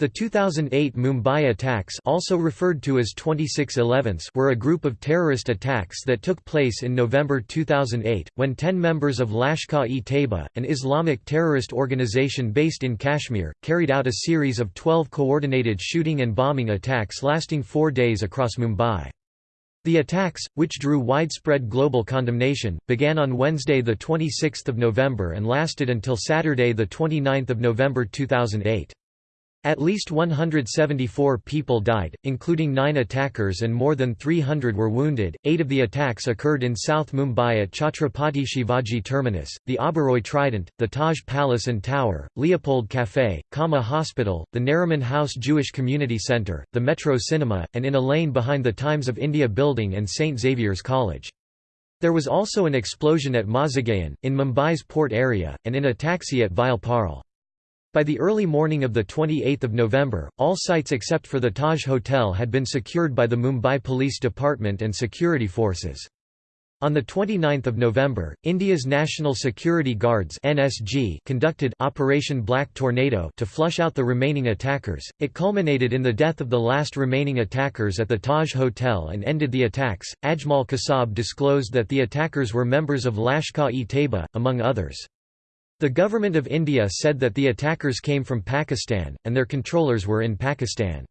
The 2008 Mumbai attacks also referred to as 2611s were a group of terrorist attacks that took place in November 2008, when ten members of Lashkar-e-Taiba, an Islamic terrorist organization based in Kashmir, carried out a series of 12 coordinated shooting and bombing attacks lasting four days across Mumbai. The attacks, which drew widespread global condemnation, began on Wednesday 26 November and lasted until Saturday 29 November 2008. At least 174 people died, including nine attackers and more than 300 were wounded. Eight of the attacks occurred in South Mumbai at Chhatrapati Shivaji Terminus, the Oberoi Trident, the Taj Palace and Tower, Leopold Café, Kama Hospital, the Nariman House Jewish Community Centre, the Metro Cinema, and in a lane behind the Times of India building and St Xavier's College. There was also an explosion at Mazagaon, in Mumbai's port area, and in a taxi at Vile Parle. By the early morning of 28 November, all sites except for the Taj Hotel had been secured by the Mumbai Police Department and security forces. On 29 November, India's National Security Guards (NSG) conducted Operation Black Tornado to flush out the remaining attackers. It culminated in the death of the last remaining attackers at the Taj Hotel and ended the attacks. Ajmal Kasab disclosed that the attackers were members of Lashkar-e-Taiba, among others. The Government of India said that the attackers came from Pakistan, and their controllers were in Pakistan.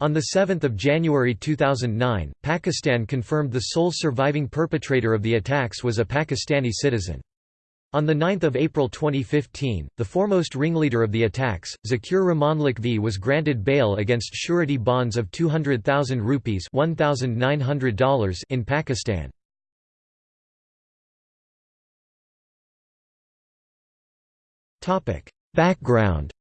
On 7 January 2009, Pakistan confirmed the sole surviving perpetrator of the attacks was a Pakistani citizen. On 9 April 2015, the foremost ringleader of the attacks, Zaki-ur-Rahman Lakhvi was granted bail against surety bonds of 200,000 rupees in Pakistan. Background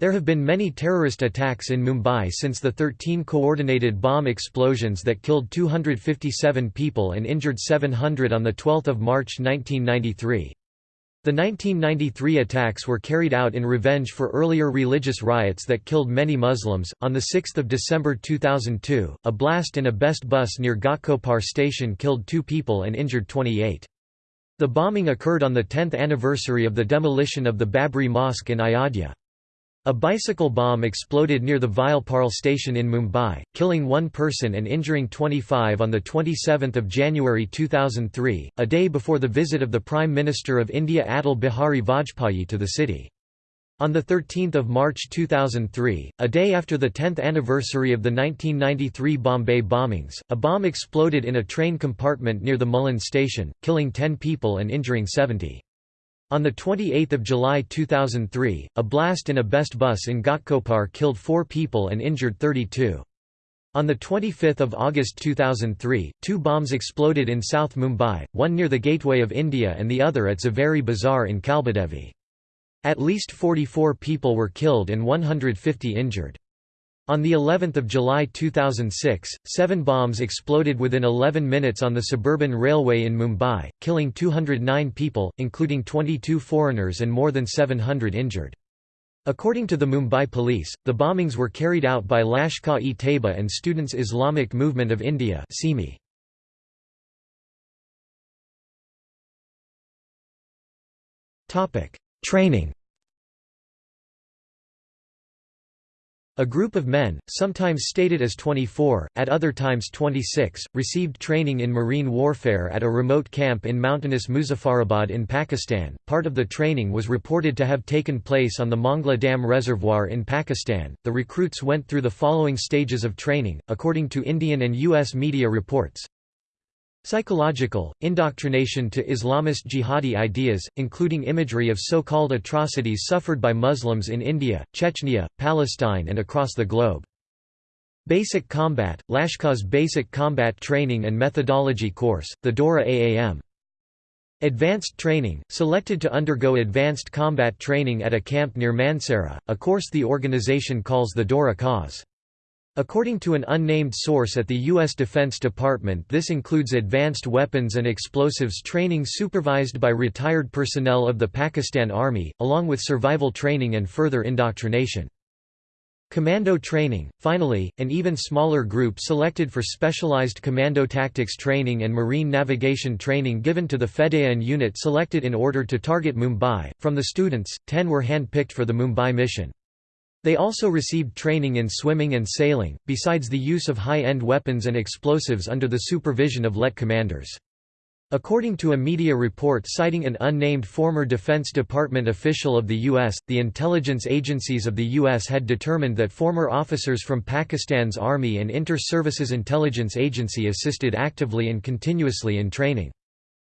There have been many terrorist attacks in Mumbai since the 13 coordinated bomb explosions that killed 257 people and injured 700 on 12 March 1993. The 1993 attacks were carried out in revenge for earlier religious riots that killed many Muslims. On 6 December 2002, a blast in a BEST bus near Ghatkopar station killed two people and injured 28. The bombing occurred on the 10th anniversary of the demolition of the Babri Mosque in Ayodhya. A bicycle bomb exploded near the Vile Parle station in Mumbai, killing one person and injuring 25 on 27 January 2003, a day before the visit of the Prime Minister of India Atal Bihari Vajpayee to the city. On 13 March 2003, a day after the 10th anniversary of the 1993 Bombay bombings, a bomb exploded in a train compartment near the Mulund station, killing 10 people and injuring 70. On 28 July 2003, a blast in a BEST bus in Ghatkopar killed four people and injured 32. On 25 August 2003, two bombs exploded in South Mumbai, one near the Gateway of India and the other at Zaveri Bazaar in Kalbadevi. At least 44 people were killed and 150 injured. On the 11th of July 2006, seven bombs exploded within 11 minutes on the suburban railway in Mumbai, killing 209 people, including 22 foreigners and more than 700 injured. According to the Mumbai police, the bombings were carried out by Lashkar-e-Taiba and Students Islamic Movement of India Training A group of men, sometimes stated as 24, at other times 26, received training in marine warfare at a remote camp in mountainous Muzaffarabad in Pakistan. Part of the training was reported to have taken place on the Mangla Dam Reservoir in Pakistan. The recruits went through the following stages of training, according to Indian and U.S. media reports. Psychological, indoctrination to Islamist jihadi ideas, including imagery of so-called atrocities suffered by Muslims in India, Chechnya, Palestine and across the globe. Basic Combat, Lashkar's Basic Combat Training and Methodology Course, the Daura Aam. Advanced Training, selected to undergo advanced combat training at a camp near Mansehra, a course the organization calls the Daura Khas. According to an unnamed source at the U.S. Defense Department this includes advanced weapons and explosives training supervised by retired personnel of the Pakistan Army, along with survival training and further indoctrination. Commando training. Finally, an even smaller group selected for specialized commando tactics training and marine navigation training given to the Fedayeen unit selected in order to target Mumbai. From the students, 10 were hand-picked for the Mumbai mission. They also received training in swimming and sailing, besides the use of high-end weapons and explosives under the supervision of LET commanders. According to a media report citing an unnamed former Defense Department official of the U.S., the intelligence agencies of the U.S. had determined that former officers from Pakistan's Army and Inter-Services Intelligence Agency assisted actively and continuously in training.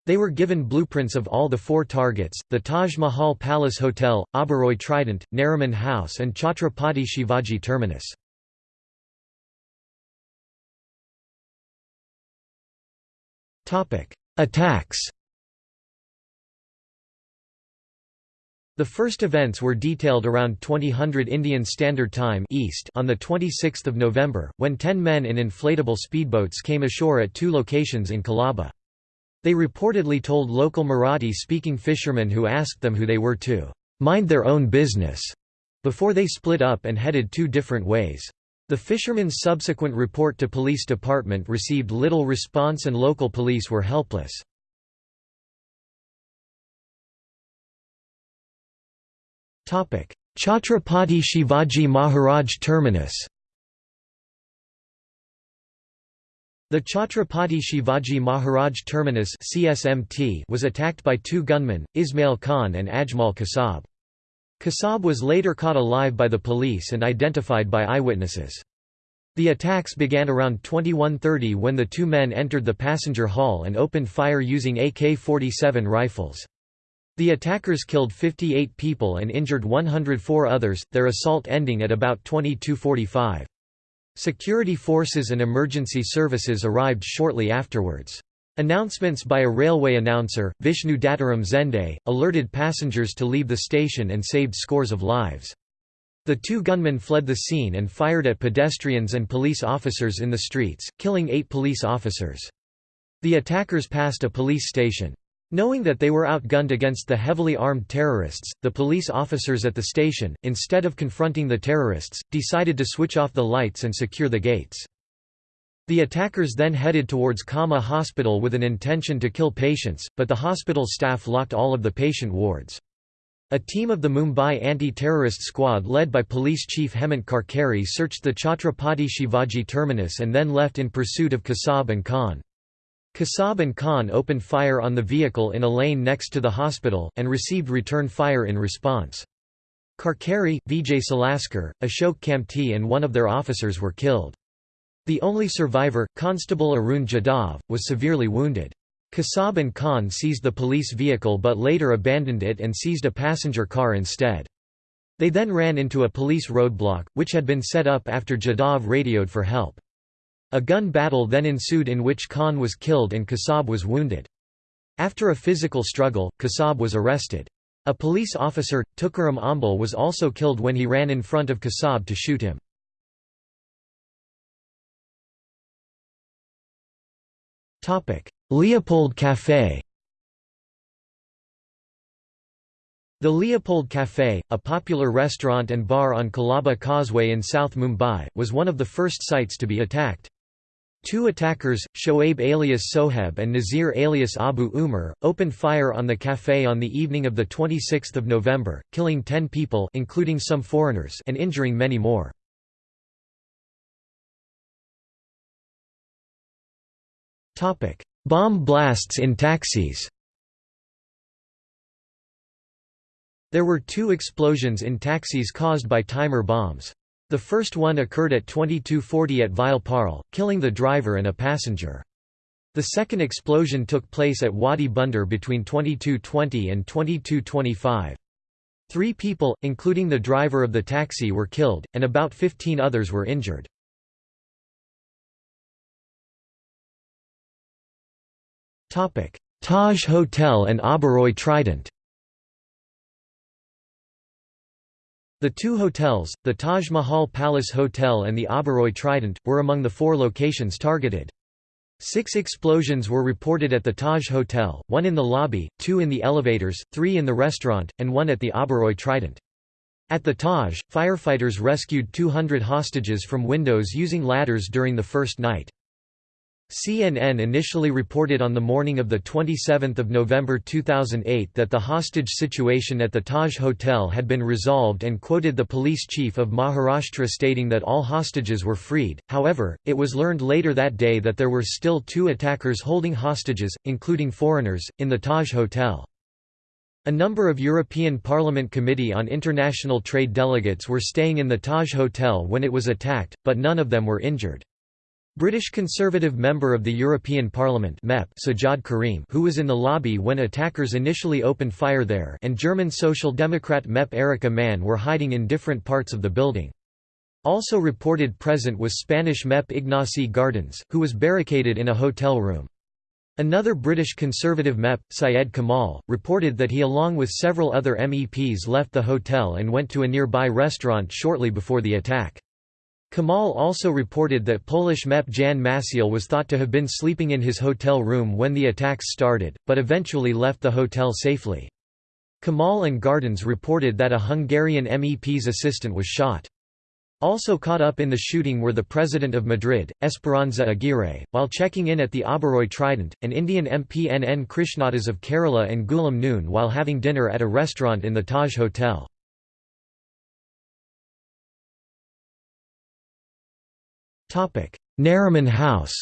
They were given blueprints of all the four targets, the Taj Mahal Palace Hotel, Oberoi Trident, Nariman House and Chhatrapati Shivaji Terminus. Attacks The first events were detailed around 2000 Indian Standard Time East on 26 November, when ten men in inflatable speedboats came ashore at two locations in Colaba. They reportedly told local Marathi-speaking fishermen who asked them who they were to "'mind their own business' before they split up and headed two different ways. The fishermen's subsequent report to police department received little response and local police were helpless. Chhatrapati Shivaji Maharaj Terminus The Chhatrapati Shivaji Maharaj Terminus CSMT was attacked by two gunmen, Ismail Khan and Ajmal Kasab. Kasab was later caught alive by the police and identified by eyewitnesses. The attacks began around 2130 when the two men entered the passenger hall and opened fire using AK-47 rifles. The attackers killed 58 people and injured 104 others, their assault ending at about 2245. Security forces and emergency services arrived shortly afterwards. Announcements by a railway announcer, Vishnu Dattaram Zende, alerted passengers to leave the station and saved scores of lives. The two gunmen fled the scene and fired at pedestrians and police officers in the streets, killing eight police officers. The attackers passed a police station. Knowing that they were outgunned against the heavily armed terrorists, the police officers at the station, instead of confronting the terrorists, decided to switch off the lights and secure the gates. The attackers then headed towards Kama Hospital with an intention to kill patients, but the hospital staff locked all of the patient wards. A team of the Mumbai anti-terrorist squad led by Police Chief Hemant Karkare searched the Chhatrapati Shivaji terminus and then left in pursuit of Kasab and Khan. Kasab and Khan opened fire on the vehicle in a lane next to the hospital, and received return fire in response. Karkare, Vijay Salaskar, Ashok Kamte and one of their officers were killed. The only survivor, Constable Arun Jadhav, was severely wounded. Kasab and Khan seized the police vehicle but later abandoned it and seized a passenger car instead. They then ran into a police roadblock, which had been set up after Jadhav radioed for help. A gun battle then ensued in which Khan was killed and Kasab was wounded. After a physical struggle, Kasab was arrested. A police officer, Tukaram Omble was also killed when he ran in front of Kasab to shoot him. Leopold Café The Leopold Café, a popular restaurant and bar on Colaba Causeway in South Mumbai, was one of the first sites to be attacked. Two attackers, Shoaib alias Soheb and Nazir alias Abu Umar, opened fire on the café on the evening of 26 November, killing ten people including some foreigners and injuring many more. Bomb blasts in taxis There were two explosions in taxis caused by timer bombs. The first one occurred at 2240 at Vile Parle, killing the driver and a passenger. The second explosion took place at Wadi Bunder between 2220 and 2225. Three people, including the driver of the taxi were killed, and about 15 others were injured. Taj Hotel and Oberoi Trident The two hotels, the Taj Mahal Palace Hotel and the Oberoi Trident, were among the four locations targeted. Six explosions were reported at the Taj Hotel, one in the lobby, two in the elevators, three in the restaurant, and one at the Oberoi Trident. At the Taj, firefighters rescued 200 hostages from windows using ladders during the first night. CNN initially reported on the morning of 27 November 2008 that the hostage situation at the Taj Hotel had been resolved and quoted the police chief of Maharashtra stating that all hostages were freed, however, it was learned later that day that there were still two attackers holding hostages, including foreigners, in the Taj Hotel. A number of European Parliament Committee on International Trade delegates were staying in the Taj Hotel when it was attacked, but none of them were injured. British Conservative member of the European Parliament MEP Sajjad Karim who was in the lobby when attackers initially opened fire there and German Social Democrat MEP Erika Mann were hiding in different parts of the building. Also reported present was Spanish MEP Ignasi Guardans, who was barricaded in a hotel room. Another British Conservative MEP, Syed Kamall, reported that he along with several other MEPs left the hotel and went to a nearby restaurant shortly before the attack. Kamall also reported that Polish MEP Jan Masiel was thought to have been sleeping in his hotel room when the attacks started, but eventually left the hotel safely. Kamall and Guardans reported that a Hungarian MEP's assistant was shot. Also caught up in the shooting were the president of Madrid, Esperanza Aguirre, while checking in at the Oberoi Trident, and Indian MP NN Krishnadas of Kerala and Gulam Noon while having dinner at a restaurant in the Taj Hotel. Nariman House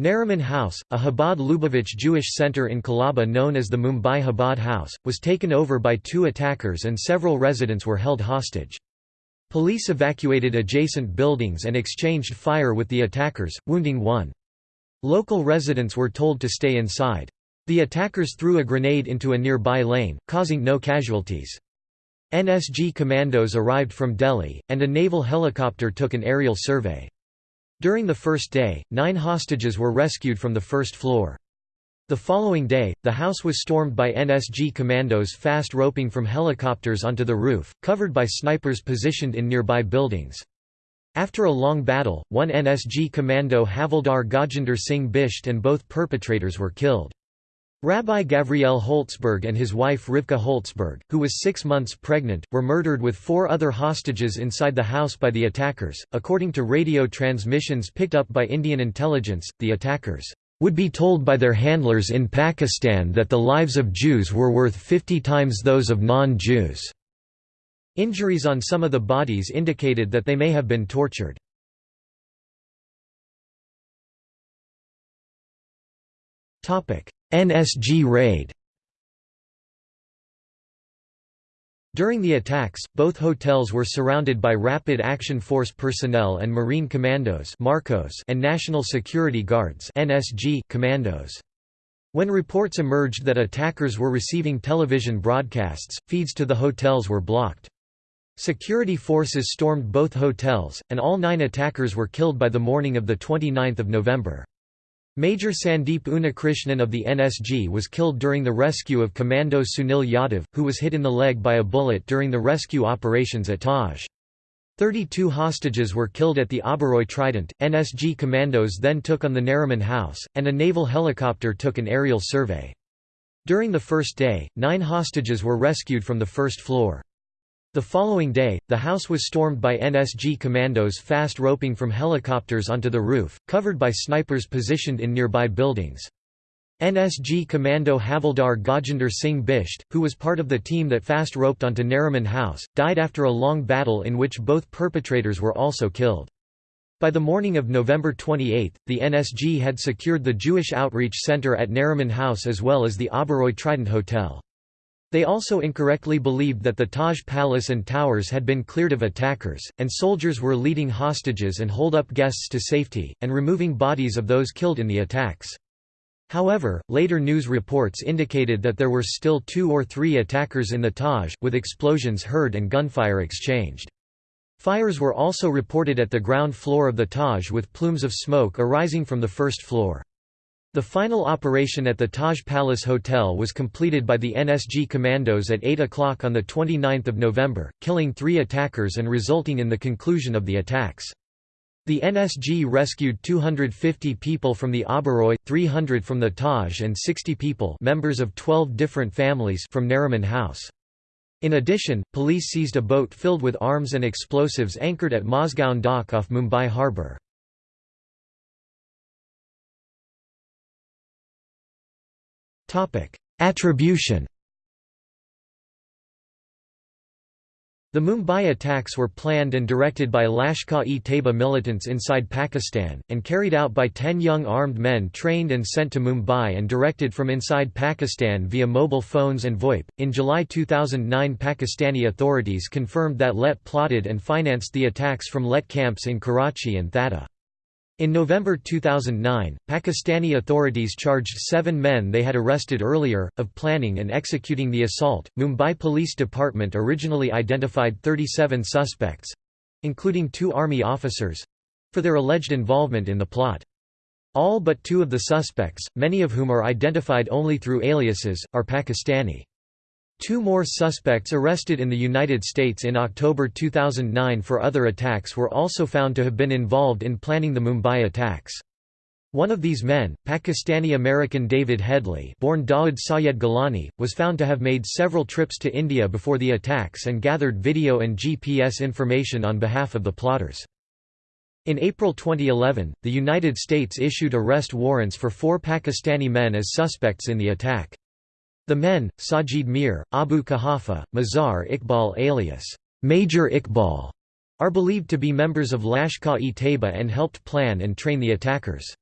Nariman House, a Chabad Lubavitch Jewish center in Colaba known as the Mumbai Chabad House, was taken over by two attackers and several residents were held hostage. Police evacuated adjacent buildings and exchanged fire with the attackers, wounding one. Local residents were told to stay inside. The attackers threw a grenade into a nearby lane, causing no casualties. NSG commandos arrived from Delhi, and a naval helicopter took an aerial survey. During the first day, nine hostages were rescued from the first floor. The following day, the house was stormed by NSG commandos fast roping from helicopters onto the roof, covered by snipers positioned in nearby buildings. After a long battle, one NSG commando Havildar Gajinder Singh Bisht and both perpetrators were killed. Rabbi Gabriel Holtzberg and his wife Rivka Holtzberg, who was six months pregnant, were murdered with four other hostages inside the house by the attackers. According to radio transmissions picked up by Indian intelligence, the attackers would be told by their handlers in Pakistan that the lives of Jews were worth 50 times those of non-Jews. Injuries on some of the bodies indicated that they may have been tortured. Topic: NSG raid During the attacks, both hotels were surrounded by Rapid Action Force personnel and Marine Commandos Marcos and National Security Guards NSG commandos. When reports emerged that attackers were receiving television broadcasts, feeds to the hotels were blocked. Security forces stormed both hotels, and all nine attackers were killed by the morning of 29 November. Major Sandeep Unnikrishnan of the NSG was killed during the rescue of Commando Sunil Yadav, who was hit in the leg by a bullet during the rescue operations at Taj. 32 hostages were killed at the Oberoi Trident. NSG commandos then took on the Nariman House, and a naval helicopter took an aerial survey. During the first day, nine hostages were rescued from the first floor. The following day, the house was stormed by NSG commandos fast roping from helicopters onto the roof, covered by snipers positioned in nearby buildings. NSG commando Havildar Gajinder Singh Bisht, who was part of the team that fast roped onto Nariman House, died after a long battle in which both perpetrators were also killed. By the morning of November 28, the NSG had secured the Jewish Outreach Center at Nariman House as well as the Oberoi Trident Hotel. They also incorrectly believed that the Taj Palace and towers had been cleared of attackers, and soldiers were leading hostages and hold up guests to safety, and removing bodies of those killed in the attacks. However, later news reports indicated that there were still two or three attackers in the Taj, with explosions heard and gunfire exchanged. Fires were also reported at the ground floor of the Taj with plumes of smoke arising from the first floor. The final operation at the Taj Palace Hotel was completed by the NSG commandos at 8 o'clock on 29 November, killing three attackers and resulting in the conclusion of the attacks. The NSG rescued 250 people from the Oberoi, 300 from the Taj and 60 people members of 12 different families from Nariman House. In addition, police seized a boat filled with arms and explosives anchored at Mazgaon dock off Mumbai harbour. Attribution The Mumbai attacks were planned and directed by Lashkar-e-Taiba militants inside Pakistan, and carried out by ten young armed men trained and sent to Mumbai and directed from inside Pakistan via mobile phones and VoIP. In July 2009 Pakistani authorities confirmed that LET plotted and financed the attacks from LET camps in Karachi and Thatta. In November 2009, Pakistani authorities charged seven men they had arrested earlier, of planning and executing the assault. Mumbai Police Department originally identified 37 suspects including two army officers for their alleged involvement in the plot. All but two of the suspects, many of whom are identified only through aliases, are Pakistani. Two more suspects arrested in the United States in October 2009 for other attacks were also found to have been involved in planning the Mumbai attacks. One of these men, Pakistani-American David Headley born Dawood Sayed Gilani, was found to have made several trips to India before the attacks and gathered video and GPS information on behalf of the plotters. In April 2011, the United States issued arrest warrants for four Pakistani men as suspects in the attack. The men, Sajid Mir, Abu Kahafa, Mazhar Iqbal alias Major Iqbal, are believed to be members of Lashkar-e-Taiba and helped plan and train the attackers.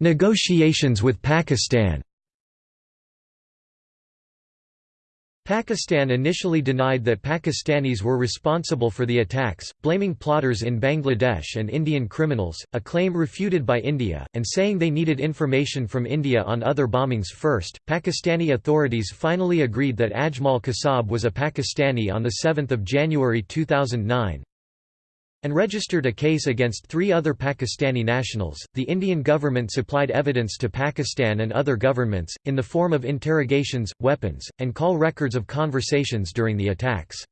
Negotiations with Pakistan Pakistan initially denied that Pakistanis were responsible for the attacks, blaming plotters in Bangladesh and Indian criminals, a claim refuted by India, and saying they needed information from India on other bombings first. Pakistani authorities finally agreed that Ajmal Kasab was a Pakistani on 7 January 2009, and registered a case against three other Pakistani nationals. The Indian government supplied evidence to Pakistan and other governments, in the form of interrogations, weapons, and call records of conversations during the attacks.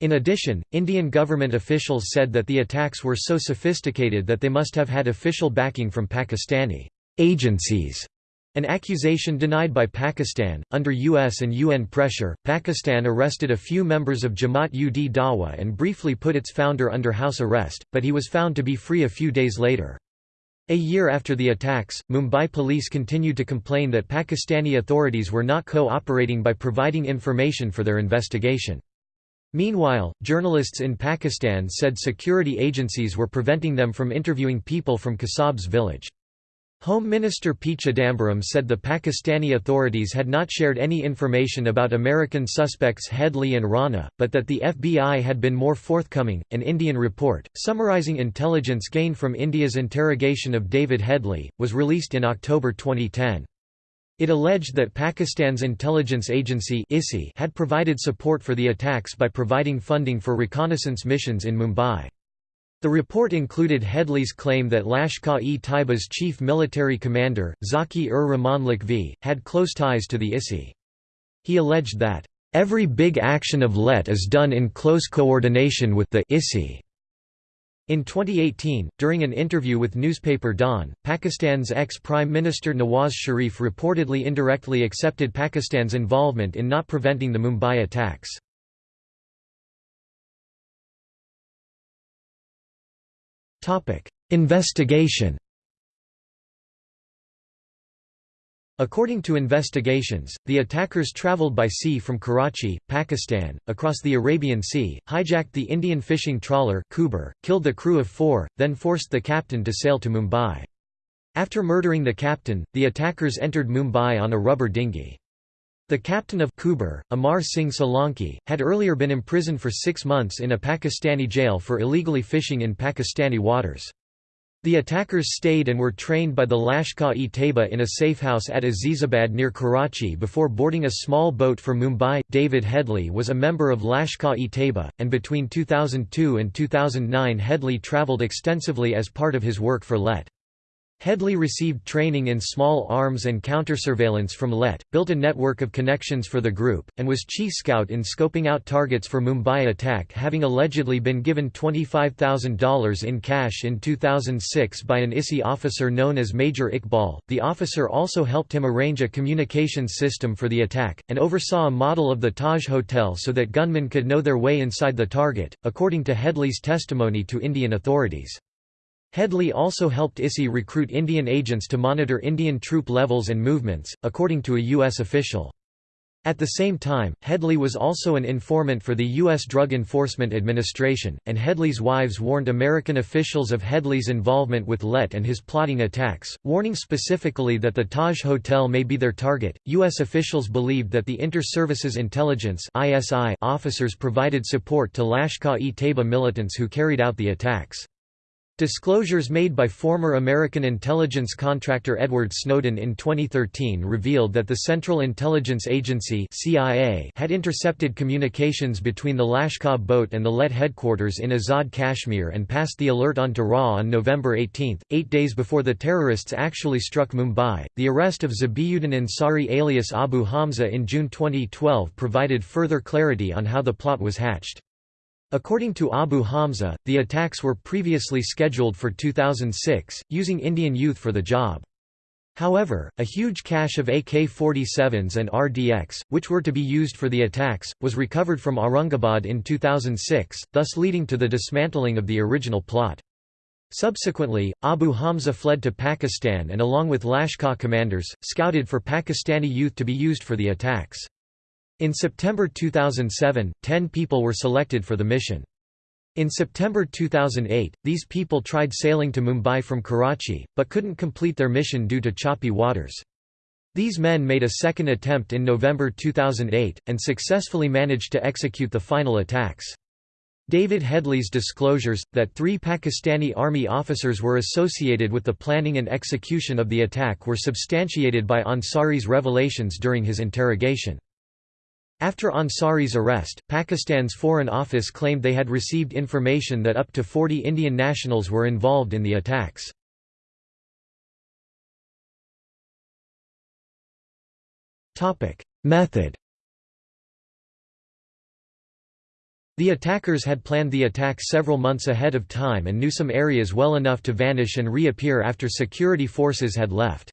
In addition, Indian government officials said that the attacks were so sophisticated that they must have had official backing from Pakistani agencies an accusation denied by Pakistan. Under US and UN pressure, Pakistan arrested a few members of Jamaat ud Dawa and briefly put its founder under house arrest, but he was found to be free a few days later. A year after the attacks, Mumbai police continued to complain that Pakistani authorities were not co-operating by providing information for their investigation. Meanwhile, journalists in Pakistan said security agencies were preventing them from interviewing people from Kasab's village. Home Minister P. Chidambaram said the Pakistani authorities had not shared any information about American suspects Headley and Rana, but that the FBI had been more forthcoming. An Indian report, summarizing intelligence gained from India's interrogation of David Headley, was released in October 2010. It alleged that Pakistan's intelligence agency had provided support for the attacks by providing funding for reconnaissance missions in Mumbai. The report included Headley's claim that Lashkar-e-Taiba's chief military commander, Zaki-ur-Rahman Lakhvi, had close ties to the ISI. He alleged that, "...every big action of LET is done in close coordination with the ISI." In 2018, during an interview with newspaper Dawn, Pakistan's ex-Prime Minister Nawaz Sharif reportedly indirectly accepted Pakistan's involvement in not preventing the Mumbai attacks. Investigation According to investigations, the attackers traveled by sea from Karachi, Pakistan, across the Arabian Sea, hijacked the Indian fishing trawler Kuber, killed the crew of four, then forced the captain to sail to Mumbai. After murdering the captain, the attackers entered Mumbai on a rubber dinghy. The captain of Kuber, Amar Singh Solanki, had earlier been imprisoned for six months in a Pakistani jail for illegally fishing in Pakistani waters. The attackers stayed and were trained by the Lashkar-e-Taiba in a safe house at Azizabad near Karachi before boarding a small boat for Mumbai. David Headley was a member of Lashkar-e-Taiba, and between 2002 and 2009 Headley travelled extensively as part of his work for LET. Headley received training in small arms and countersurveillance from LET, built a network of connections for the group, and was chief scout in scoping out targets for Mumbai attack having allegedly been given $25,000 in cash in 2006 by an ISI officer known as Major Iqbal. The officer also helped him arrange a communications system for the attack, and oversaw a model of the Taj Hotel so that gunmen could know their way inside the target, according to Headley's testimony to Indian authorities. Headley also helped ISI recruit Indian agents to monitor Indian troop levels and movements, according to a U.S. official. At the same time, Headley was also an informant for the U.S. Drug Enforcement Administration, and Headley's wives warned American officials of Headley's involvement with LET and his plotting attacks, warning specifically that the Taj Hotel may be their target. U.S. officials believed that the Inter-Services Intelligence officers provided support to Lashkar-e-Taiba militants who carried out the attacks. Disclosures made by former American intelligence contractor Edward Snowden in 2013 revealed that the Central Intelligence Agency CIA had intercepted communications between the Lashkar boat and the LET headquarters in Azad Kashmir and passed the alert on to RAW on November 18, eight days before the terrorists actually struck Mumbai. The arrest of Zabihuddin Ansari alias Abu Hamza in June 2012 provided further clarity on how the plot was hatched. According to Abu Hamza, the attacks were previously scheduled for 2006, using Indian youth for the job. However, a huge cache of AK-47s and RDX, which were to be used for the attacks, was recovered from Aurangabad in 2006, thus leading to the dismantling of the original plot. Subsequently, Abu Hamza fled to Pakistan and along with Lashkar commanders, scouted for Pakistani youth to be used for the attacks. In September 2007, 10 people were selected for the mission. In September 2008, these people tried sailing to Mumbai from Karachi, but couldn't complete their mission due to choppy waters. These men made a second attempt in November 2008, and successfully managed to execute the final attacks. David Headley's disclosures, that three Pakistani army officers were associated with the planning and execution of the attack were substantiated by Ansari's revelations during his interrogation. After Ansari's arrest, Pakistan's Foreign Office claimed they had received information that up to 40 Indian nationals were involved in the attacks. Method The attackers had planned the attack several months ahead of time and knew some areas well enough to vanish and reappear after security forces had left.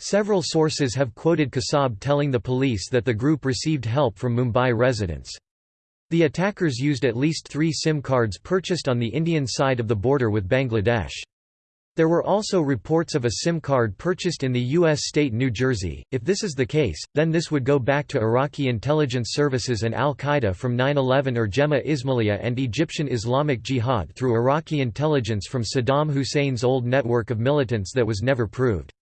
Several sources have quoted Kasab telling the police that the group received help from Mumbai residents. The attackers used at least three SIM cards purchased on the Indian side of the border with Bangladesh. There were also reports of a SIM card purchased in the U.S. state New Jersey. If this is the case, then this would go back to Iraqi intelligence services and al Qaeda from 9 11 or Jemaah Islamiyah and Egyptian Islamic Jihad through Iraqi intelligence from Saddam Hussein's old network of militants that was never proved.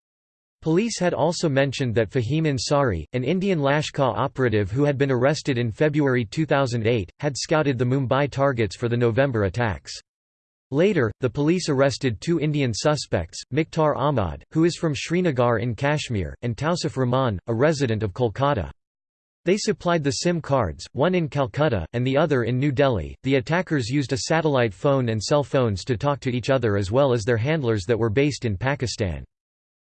Police had also mentioned that Fahim Ansari, an Indian Lashkar operative who had been arrested in February 2008, had scouted the Mumbai targets for the November attacks. Later, the police arrested two Indian suspects, Mukhtar Ahmad, who is from Srinagar in Kashmir, and Tausif Rahman, a resident of Kolkata. They supplied the SIM cards, one in Calcutta, and the other in New Delhi. The attackers used a satellite phone and cell phones to talk to each other as well as their handlers that were based in Pakistan.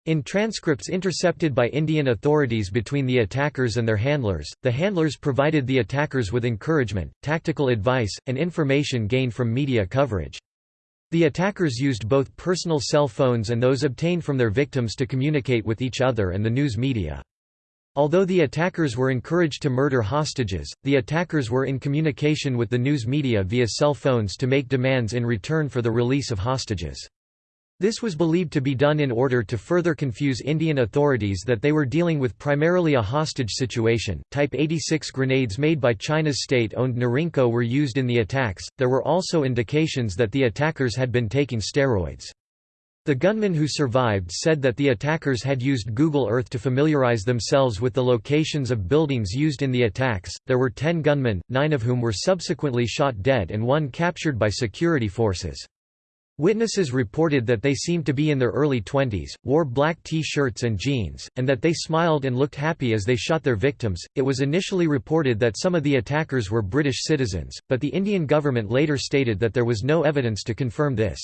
In transcripts intercepted by Indian authorities between the attackers and their handlers, the handlers provided the attackers with encouragement, tactical advice, and information gained from media coverage. The attackers used both personal cell phones and those obtained from their victims to communicate with each other and the news media. Although the attackers were encouraged to murder hostages, the attackers were in communication with the news media via cell phones to make demands in return for the release of hostages. This was believed to be done in order to further confuse Indian authorities that they were dealing with primarily a hostage situation. Type 86 grenades made by China's state owned Norinco were used in the attacks. There were also indications that the attackers had been taking steroids. The gunmen who survived said that the attackers had used Google Earth to familiarize themselves with the locations of buildings used in the attacks. There were 10 gunmen, 9 of whom were subsequently shot dead and one captured by security forces. Witnesses reported that they seemed to be in their early twenties, wore black t-shirts and jeans, and that they smiled and looked happy as they shot their victims. It was initially reported that some of the attackers were British citizens, but the Indian government later stated that there was no evidence to confirm this.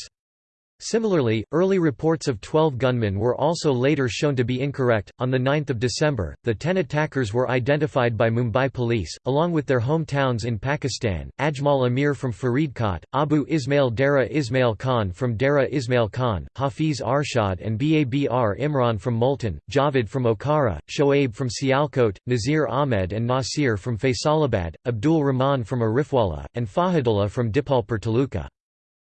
Similarly, early reports of 12 gunmen were also later shown to be incorrect. On the 9th of December, the 10 attackers were identified by Mumbai police, along with their hometowns in Pakistan: Ajmal Amir from Faridkot, Abu Ismail Dara Ismail Khan from Dara Ismail Khan, Hafiz Arshad and Babar Imran from Multan, Javed from Okara, Shoaib from Sialkot, Nazir Ahmed and Nasir from Faisalabad, Abdul Rahman from Arifwala, and Fahadullah from Dipalpur Taluka.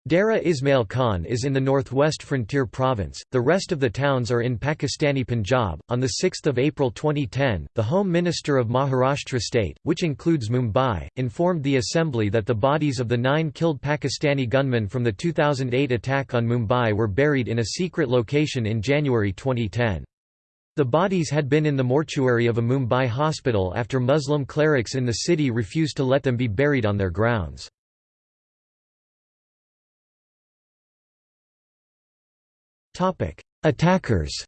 Dara Ismail Khan is in the northwest frontier province, the rest of the towns are in Pakistani Punjab. On 6 April 2010, the Home Minister of Maharashtra state, which includes Mumbai, informed the Assembly that the bodies of the nine killed Pakistani gunmen from the 2008 attack on Mumbai were buried in a secret location in January 2010. The bodies had been in the mortuary of a Mumbai hospital after Muslim clerics in the city refused to let them be buried on their grounds. Attackers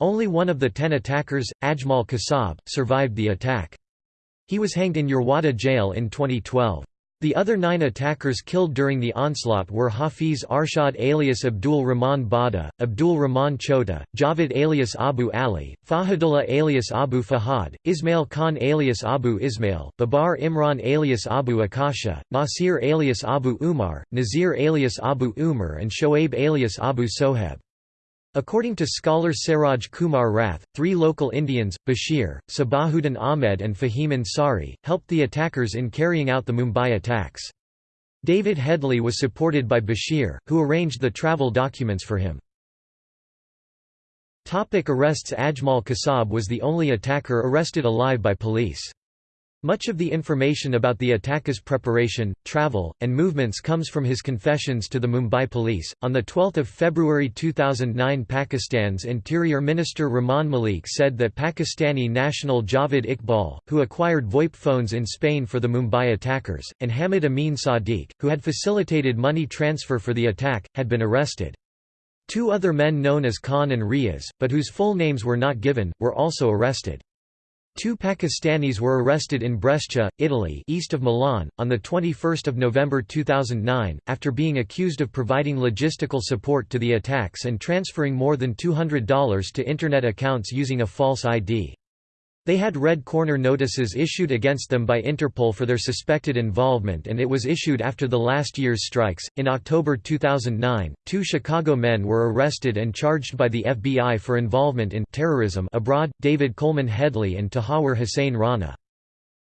Only one of the ten attackers, Ajmal Kasab, survived the attack. He was hanged in Yerwada jail in 2012. The other nine attackers killed during the onslaught were Hafiz Arshad alias Abdul Rahman Bada, Abdul Rahman Chota, Javed alias Abu Ali, Fahadullah alias Abu Fahad, Ismail Khan alias Abu Ismail, Babar Imran alias Abu Akasha, Nasir alias Abu Umar, Nazir alias Abu Umar and Shoaib alias Abu Soheb. According to scholar Saroj Kumar Rath, three local Indians, Bashir, Sabahuddin Ahmed and Fahim Ansari, helped the attackers in carrying out the Mumbai attacks. David Headley was supported by Bashir, who arranged the travel documents for him. Topic arrests Ajmal Kasab was the only attacker arrested alive by police. Much of the information about the attacker's preparation, travel, and movements comes from his confessions to the Mumbai police. On the 12th of February 2009, Pakistan's Interior Minister Rahman Malik said that Pakistani national Javed Iqbal, who acquired VoIP phones in Spain for the Mumbai attackers, and Hamid Amin Sadiq, who had facilitated money transfer for the attack, had been arrested. Two other men known as Khan and Riaz, but whose full names were not given, were also arrested. Two Pakistanis were arrested in Brescia, Italy east of Milan, on 21 November 2009, after being accused of providing logistical support to the attacks and transferring more than $200 to Internet accounts using a false ID. They had red corner notices issued against them by Interpol for their suspected involvement, and it was issued after the last year's strikes. In October 2009, two Chicago men were arrested and charged by the FBI for involvement in terrorism abroad David Coleman Headley and Tahawur Hussain Rana.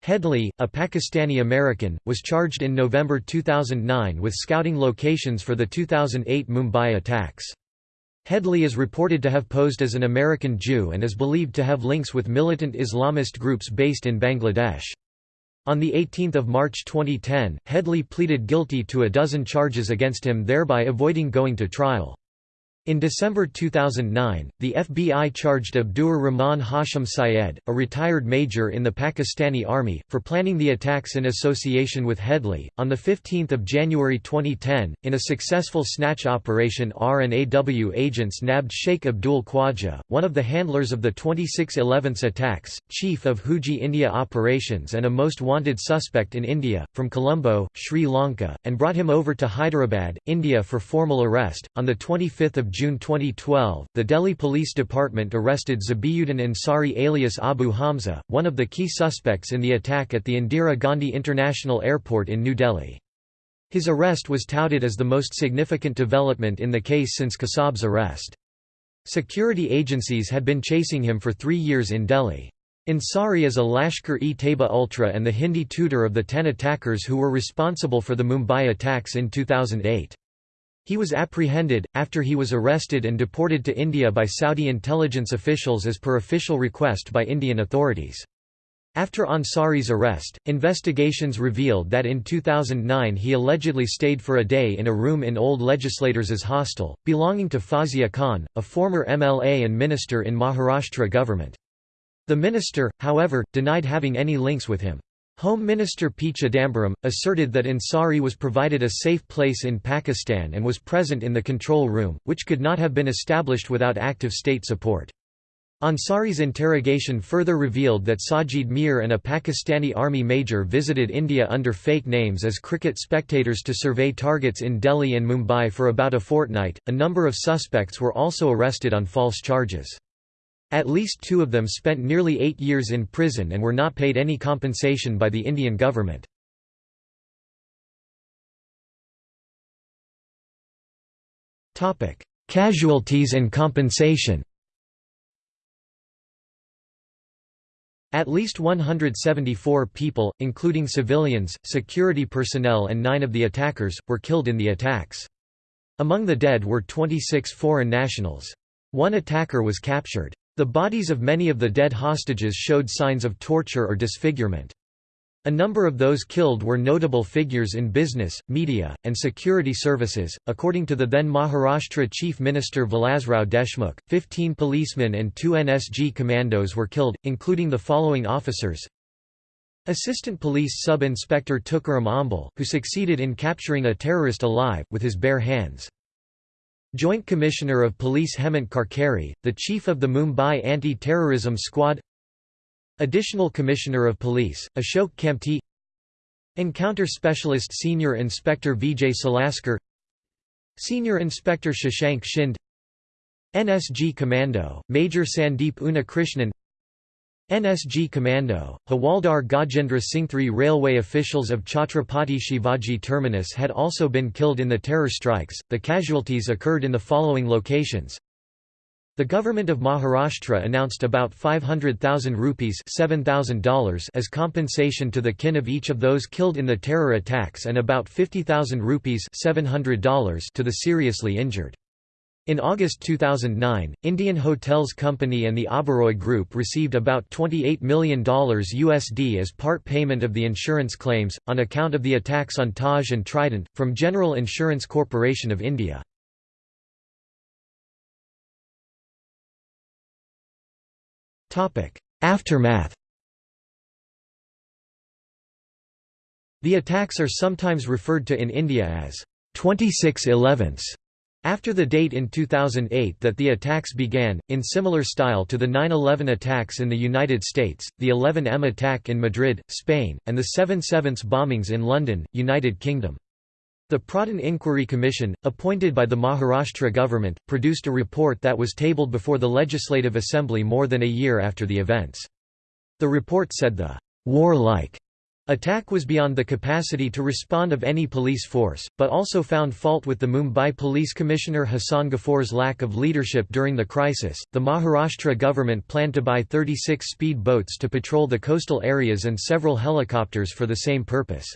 Headley, a Pakistani American, was charged in November 2009 with scouting locations for the 2008 Mumbai attacks. Headley is reported to have posed as an American Jew and is believed to have links with militant Islamist groups based in Bangladesh. On 18 March 2010, Headley pleaded guilty to a dozen charges against him thereby avoiding going to trial. In December 2009, the FBI charged Abdur Rahman Hashim Syed, a retired major in the Pakistani Army, for planning the attacks in association with Headley. On 15 January 2010, in a successful snatch operation R&AW agents nabbed Sheikh Abdul Khwaja, one of the handlers of the 26/11 attacks, chief of Huji India operations and a most wanted suspect in India, from Colombo, Sri Lanka, and brought him over to Hyderabad, India for formal arrest. On 25 June 2012, the Delhi Police Department arrested Zabihuddin Ansari alias Abu Hamza, one of the key suspects in the attack at the Indira Gandhi International Airport in New Delhi. His arrest was touted as the most significant development in the case since Kasab's arrest. Security agencies had been chasing him for three years in Delhi. Ansari is a Lashkar-e-Taiba ultra and the Hindi tutor of the ten attackers who were responsible for the Mumbai attacks in 2008. He was apprehended, after he was arrested and deported to India by Saudi intelligence officials as per official request by Indian authorities. After Ansari's arrest, investigations revealed that in 2009 he allegedly stayed for a day in a room in old legislators' hostel, belonging to Fauzia Khan, a former MLA and minister in Maharashtra government. The minister, however, denied having any links with him. Home Minister P. Chidambaram, asserted that Ansari was provided a safe place in Pakistan and was present in the control room, which could not have been established without active state support. Ansari's interrogation further revealed that Sajid Mir and a Pakistani army major visited India under fake names as cricket spectators to survey targets in Delhi and Mumbai for about a fortnight. A number of suspects were also arrested on false charges. At least two of them spent nearly eight years in prison and were not paid any compensation by the Indian government. Casualties and compensation At least 174 people, including civilians, security personnel and nine of the attackers, were killed in the attacks. Among the dead were 26 foreign nationals. One attacker was captured. The bodies of many of the dead hostages showed signs of torture or disfigurement. A number of those killed were notable figures in business, media, and security services. According to the then Maharashtra Chief Minister Vilasrao Deshmukh, 15 policemen and two NSG commandos were killed, including the following officers Assistant Police Sub-Inspector Tukaram Omble, who succeeded in capturing a terrorist alive, with his bare hands. Joint Commissioner of Police Hemant Karkare, the chief of the Mumbai Anti-Terrorism Squad. Additional Commissioner of Police, Ashok Kamte Encounter Specialist Senior Inspector Vijay Salaskar. Senior Inspector Shashank Shinde. NSG Commando, Major Sandeep Unnikrishnan NSG Commando, Hawaldar Gajendra Singh. Railway officials of Chhatrapati Shivaji Terminus had also been killed in the terror strikes. The casualties occurred in the following locations the government of Maharashtra announced about 500,000 rupees $7,000 as compensation to the kin of each of those killed in the terror attacks and about 50,000 rupees $700 to the seriously injured. In August 2009, Indian Hotels Company and the Oberoi Group received about $28 million USD as part payment of the insurance claims, on account of the attacks on Taj and Trident, from General Insurance Corporation of India. Aftermath The attacks are sometimes referred to in India as 26 11 after the date in 2008 that the attacks began, in similar style to the 9-11 attacks in the United States, the 11M attack in Madrid, Spain, and the 7-7 bombings in London, United Kingdom. The Pradhan Inquiry Commission, appointed by the Maharashtra government, produced a report that was tabled before the Legislative Assembly more than a year after the events. The report said the war-like attack was beyond the capacity to respond of any police force, but also found fault with the Mumbai Police Commissioner Hassan Ghafoor's lack of leadership during the crisis. The Maharashtra government planned to buy 36 speed boats to patrol the coastal areas and several helicopters for the same purpose.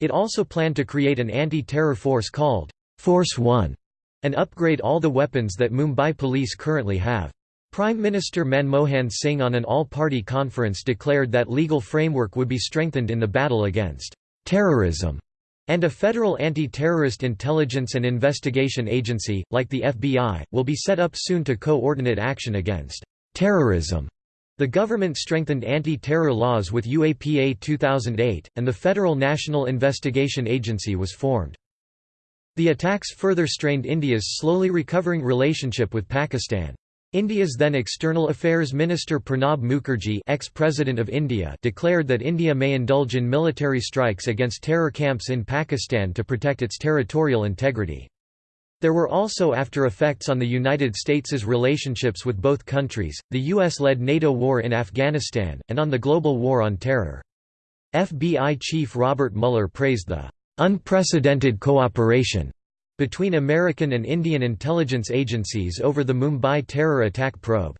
It also planned to create an anti-terror force called Force One and upgrade all the weapons that Mumbai police currently have. Prime Minister Manmohan Singh on an all-party conference declared that legal framework would be strengthened in the battle against terrorism and a federal anti-terrorist intelligence and investigation agency, like the FBI, will be set up soon to coordinate action against terrorism. The government strengthened anti-terror laws with UAPA 2008, and the Federal National Investigation Agency was formed. The attacks further strained India's slowly recovering relationship with Pakistan. India's then External Affairs Minister Pranab Mukherjee ex-President of India declared that India may indulge in military strikes against terror camps in Pakistan to protect its territorial integrity. There were also after effects on the United States's relationships with both countries, the U.S.-led NATO war in Afghanistan, and on the global war on terror. FBI Chief Robert Mueller praised the "...unprecedented cooperation." Between American and Indian intelligence agencies over the Mumbai terror attack probe.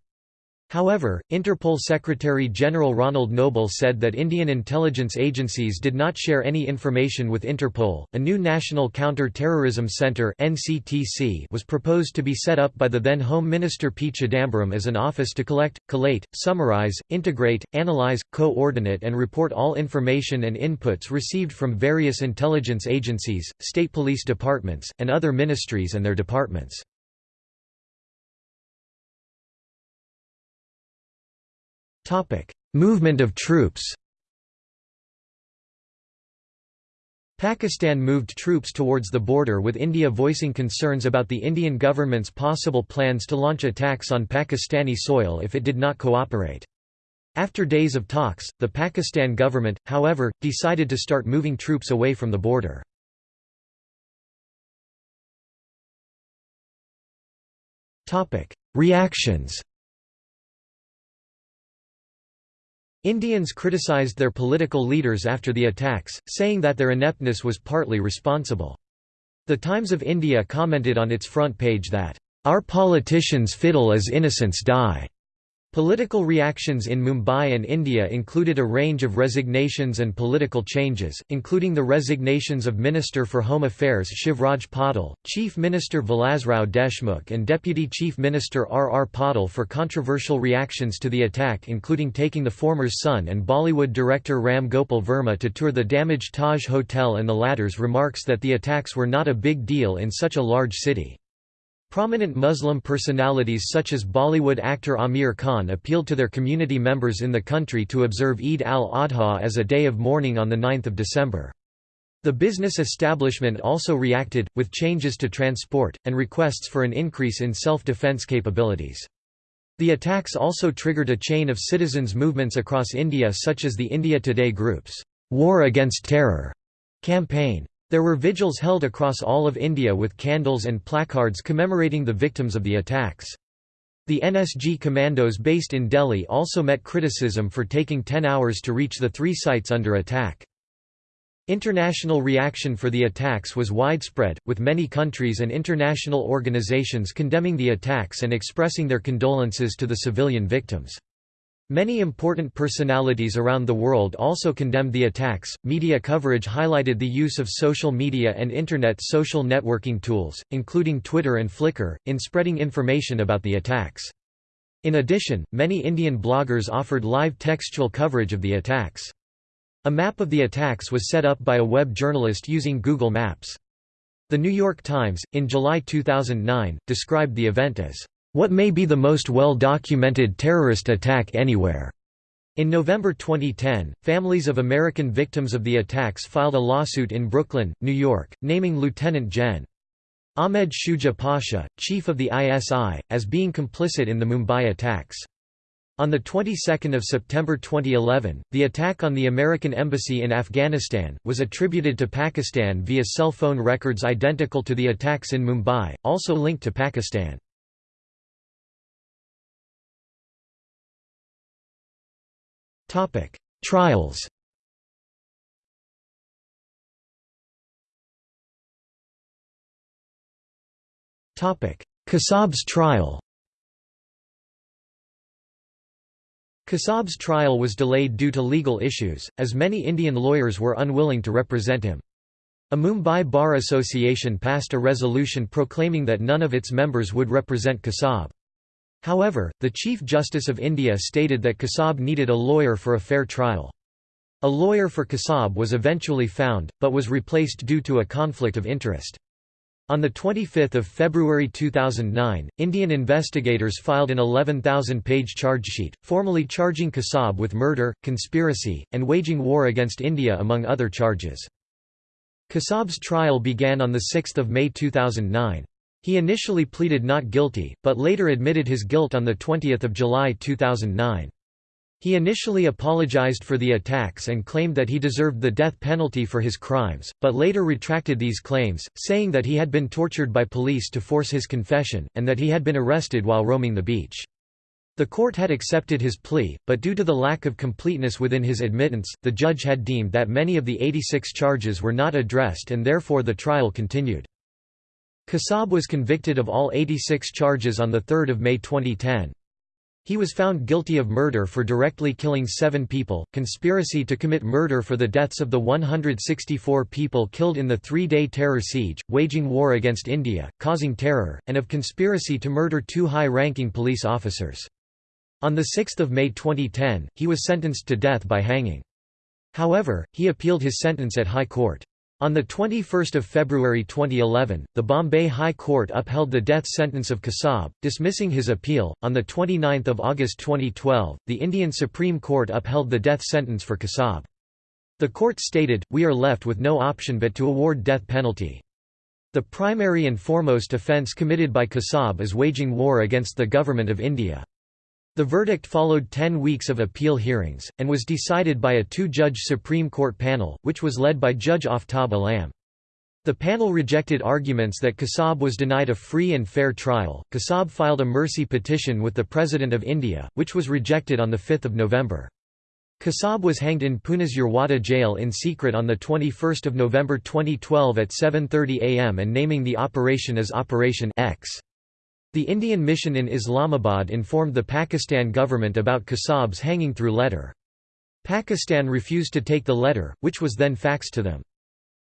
However, Interpol Secretary General Ronald Noble said that Indian intelligence agencies did not share any information with Interpol. A new National Counter-Terrorism Center (NCTC) was proposed to be set up by the then Home Minister P Chidambaram as an office to collect, collate, summarize, integrate, analyze, coordinate and report all information and inputs received from various intelligence agencies, state police departments, and other ministries and their departments. Topic: Movement of troops. Pakistan moved troops towards the border with India voicing concerns about the Indian government's possible plans to launch attacks on Pakistani soil if it did not cooperate. After days of talks, the Pakistan government, however, decided to start moving troops away from the border. Reactions Indians criticized their political leaders after the attacks, saying that their ineptness was partly responsible. The Times of India commented on its front page that, "...our politicians fiddle as innocents die." Political reactions in Mumbai and India included a range of resignations and political changes, including the resignations of Minister for Home Affairs Shivraj Patil, Chief Minister Vilasrao Deshmukh and Deputy Chief Minister R. R. Patil for controversial reactions to the attack including taking the former's son and Bollywood director Ram Gopal Varma to tour the damaged Taj Hotel and the latter's remarks that the attacks were not a big deal in such a large city. Prominent Muslim personalities such as Bollywood actor Aamir Khan appealed to their community members in the country to observe Eid al-Adha as a day of mourning on 9 December. The business establishment also reacted, with changes to transport, and requests for an increase in self-defense capabilities. The attacks also triggered a chain of citizens' movements across India such as the India Today Group's War Against Terror campaign. There were vigils held across all of India with candles and placards commemorating the victims of the attacks. The NSG commandos based in Delhi also met criticism for taking 10 hours to reach the three sites under attack. International reaction for the attacks was widespread, with many countries and international organizations condemning the attacks and expressing their condolences to the civilian victims. Many important personalities around the world also condemned the attacks. Media coverage highlighted the use of social media and Internet social networking tools, including Twitter and Flickr, in spreading information about the attacks. In addition, many Indian bloggers offered live textual coverage of the attacks. A map of the attacks was set up by a web journalist using Google Maps. The New York Times, in July 2009, described the event as what may be the most well-documented terrorist attack anywhere. In November 2010, families of American victims of the attacks filed a lawsuit in Brooklyn, New York, naming Lieutenant Gen. Ahmed Shuja Pasha, chief of the ISI, as being complicit in the Mumbai attacks. On the 22nd of September 2011, the attack on the American embassy in Afghanistan was attributed to Pakistan via cell phone records identical to the attacks in Mumbai, also linked to Pakistan. Trials Kasab's trial Kasab's trial was delayed due to legal issues, as many Indian lawyers were unwilling to represent him. A Mumbai Bar Association passed a resolution proclaiming that none of its members would represent Kasab. However, the Chief Justice of India stated that Kasab needed a lawyer for a fair trial. A lawyer for Kasab was eventually found, but was replaced due to a conflict of interest. On 25 February 2009, Indian investigators filed an 11,000-page chargesheet, formally charging Kasab with murder, conspiracy, and waging war against India among other charges. Kasab's trial began on 6 May 2009. He initially pleaded not guilty, but later admitted his guilt on 20 July 2009. He initially apologized for the attacks and claimed that he deserved the death penalty for his crimes, but later retracted these claims, saying that he had been tortured by police to force his confession, and that he had been arrested while roaming the beach. The court had accepted his plea, but due to the lack of completeness within his admittance, the judge had deemed that many of the 86 charges were not addressed and therefore the trial continued. Kasab was convicted of all 86 charges on 3 May 2010. He was found guilty of murder for directly killing seven people, conspiracy to commit murder for the deaths of the 164 people killed in the three-day terror siege, waging war against India, causing terror, and of conspiracy to murder two high-ranking police officers. On 6 May 2010, he was sentenced to death by hanging. However, he appealed his sentence at High Court. On 21 February 2011, the Bombay High Court upheld the death sentence of Kasab, dismissing his appeal. On 29 August 2012, the Indian Supreme Court upheld the death sentence for Kasab. The court stated, we are left with no option but to award death penalty. The primary and foremost offence committed by Kasab is waging war against the Government of India. The verdict followed ten weeks of appeal hearings, and was decided by a two-judge Supreme Court panel, which was led by Judge Aftab Alam. The panel rejected arguments that Kasab was denied a free and fair trial. Kasab filed a mercy petition with the President of India, which was rejected on 5 November. Kasab was hanged in Pune's Yerwada jail in secret on 21 November 2012 at 7.30 am and naming the operation as Operation X. The Indian mission in Islamabad informed the Pakistan government about Kasab's hanging through letter. Pakistan refused to take the letter, which was then faxed to them.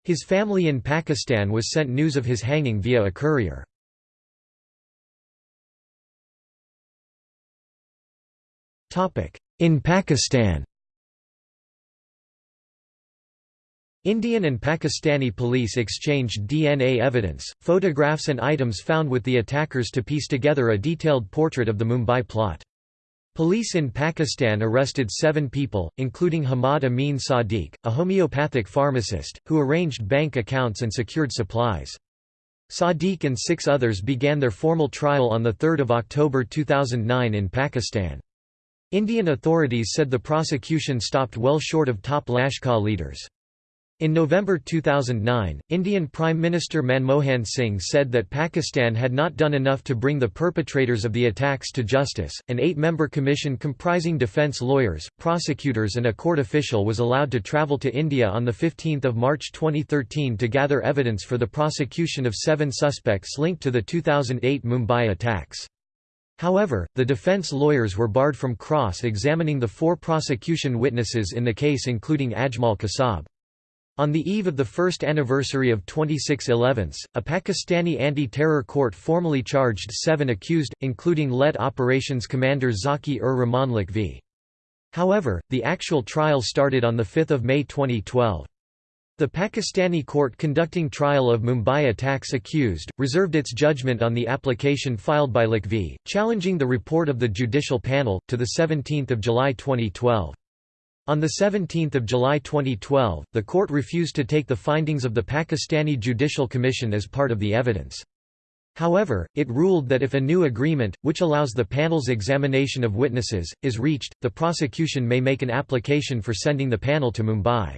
His family in Pakistan was sent news of his hanging via a courier. In Pakistan Indian and Pakistani police exchanged DNA evidence, photographs and items found with the attackers to piece together a detailed portrait of the Mumbai plot. Police in Pakistan arrested seven people, including Hamad Amin Sadiq, a homeopathic pharmacist, who arranged bank accounts and secured supplies. Sadiq and six others began their formal trial on 3 October 2009 in Pakistan. Indian authorities said the prosecution stopped well short of top Lashkar leaders. In November 2009, Indian Prime Minister Manmohan Singh said that Pakistan had not done enough to bring the perpetrators of the attacks to justice. An eight member commission comprising defence lawyers, prosecutors, and a court official was allowed to travel to India on 15 March 2013 to gather evidence for the prosecution of seven suspects linked to the 2008 Mumbai attacks. However, the defence lawyers were barred from cross examining the four prosecution witnesses in the case, including Ajmal Kasab. On the eve of the first anniversary of 26/11, a Pakistani anti-terror court formally charged seven accused, including LET operations commander Zaki-ur-Rahman Lakhvi. However, the actual trial started on 5 May 2012. The Pakistani court conducting trial of Mumbai attacks accused, reserved its judgment on the application filed by Lakhvi, challenging the report of the judicial panel, to 17 July 2012. On 17 July 2012, the court refused to take the findings of the Pakistani Judicial Commission as part of the evidence. However, it ruled that if a new agreement, which allows the panel's examination of witnesses, is reached, the prosecution may make an application for sending the panel to Mumbai.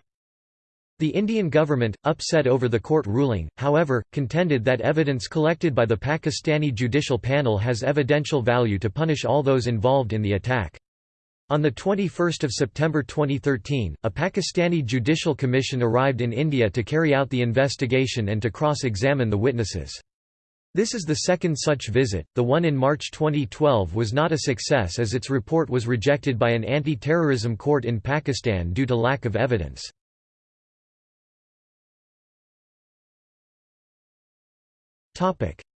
The Indian government, upset over the court ruling, however, contended that evidence collected by the Pakistani judicial panel has evidential value to punish all those involved in the attack. On 21 September 2013, a Pakistani judicial commission arrived in India to carry out the investigation and to cross-examine the witnesses. This is the second such visit, the one in March 2012 was not a success as its report was rejected by an anti-terrorism court in Pakistan due to lack of evidence.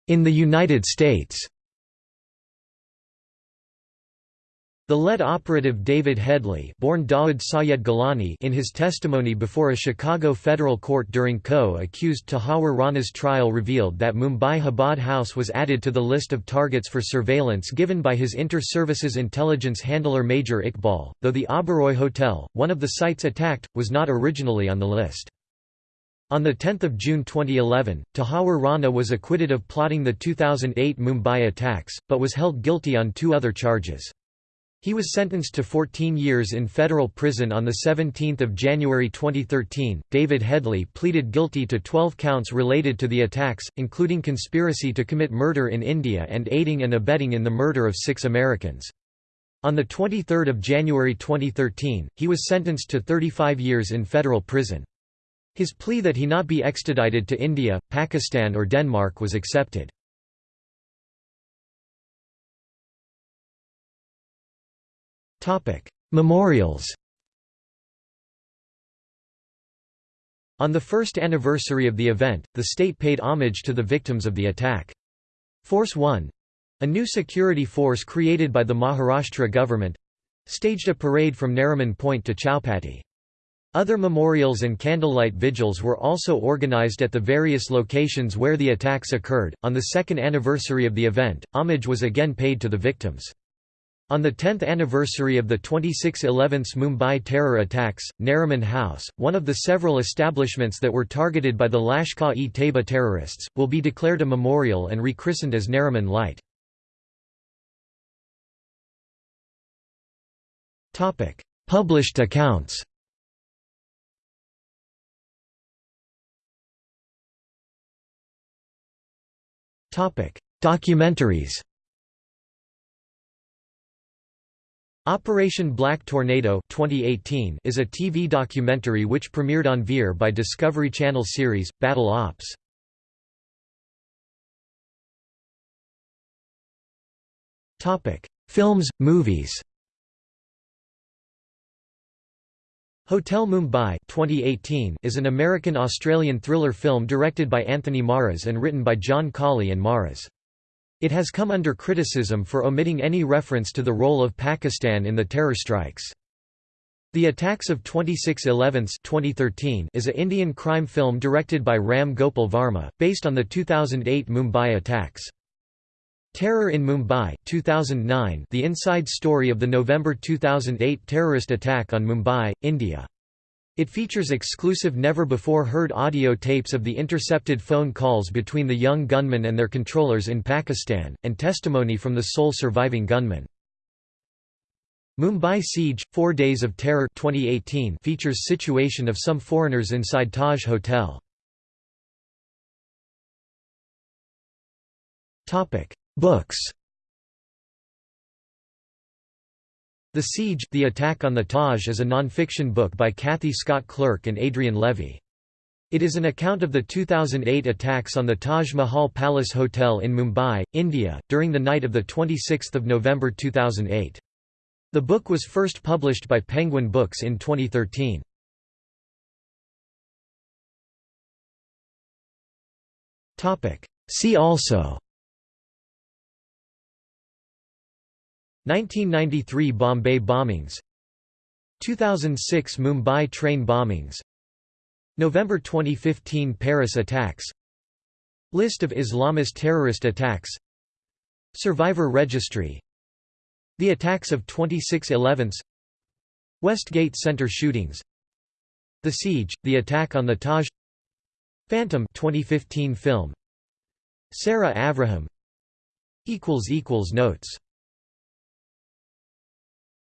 In the United States The lead operative David Headley born Dawood Sayed Gilani in his testimony before a Chicago federal court during co-accused Tahawur Rana's trial revealed that Mumbai Chabad House was added to the list of targets for surveillance given by his inter-services intelligence handler Major Iqbal, though the Oberoi Hotel, one of the sites attacked, was not originally on the list. On 10 June 2011, Tahawur Rana was acquitted of plotting the 2008 Mumbai attacks, but was held guilty on two other charges. He was sentenced to 14 years in federal prison on 17 January 2013. David Headley pleaded guilty to 12 counts related to the attacks, including conspiracy to commit murder in India and aiding and abetting in the murder of six Americans. On 23 January 2013, he was sentenced to 35 years in federal prison. His plea that he not be extradited to India, Pakistan or Denmark was accepted. Memorials On the first anniversary of the event, the state paid homage to the victims of the attack. Force One a new security force created by the Maharashtra government staged a parade from Nariman Point to Chowpatty. Other memorials and candlelight vigils were also organized at the various locations where the attacks occurred. On the second anniversary of the event, homage was again paid to the victims. On the 10th anniversary of the 26/11 Mumbai terror attacks, Nariman House, one of the several establishments that were targeted by the Lashkar-e-Taiba terrorists, will be declared a memorial and rechristened as Nariman Light. Published accounts Documentaries Operation Black Tornado 2018 is a TV documentary which premiered on Veer by Discovery Channel series, Battle Ops. Films, movies Hotel Mumbai 2018 is an American-Australian thriller film directed by Anthony Maras and written by John Collee and Maras. It has come under criticism for omitting any reference to the role of Pakistan in the terror strikes. The Attacks of 26/11 2013 is a Indian crime film directed by Ram Gopal Varma, based on the 2008 Mumbai attacks. Terror in Mumbai 2009 The inside story of the November 2008 terrorist attack on Mumbai, India. It features exclusive never-before-heard audio tapes of the intercepted phone calls between the young gunmen and their controllers in Pakistan, and testimony from the sole surviving gunman. Mumbai Siege – Four Days of Terror 2018 features situation of some foreigners inside Taj Hotel. Books The Siege The Attack on the Taj is a non-fiction book by Cathy Scott Clark and Adrian Levy. It is an account of the 2008 attacks on the Taj Mahal Palace Hotel in Mumbai, India, during the night of 26 November 2008. The book was first published by Penguin Books in 2013. See also 1993 Bombay bombings. 2006 Mumbai train bombings. November 2015 Paris attacks. List of Islamist terrorist attacks. Survivor registry. The attacks of 26/11 Westgate Center shootings. The Siege, the attack on the Taj. Phantom 2015 film. Sarah Avraham. Notes